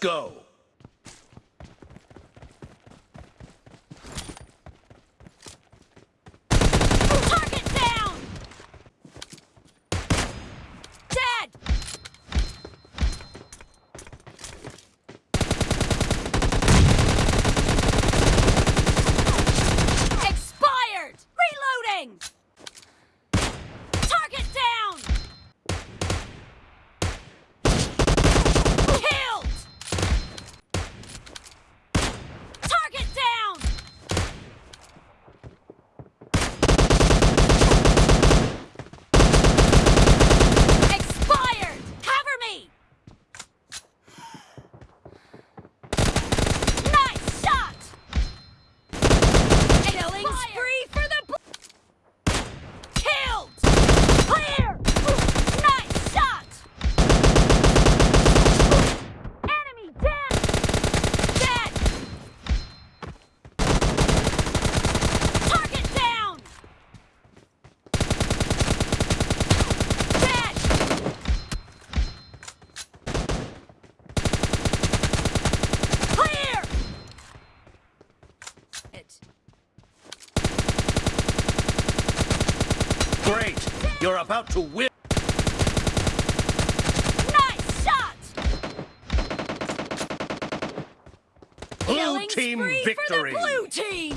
go. Great! You're about to win! Nice shot! Blue Killing team victory! blue team!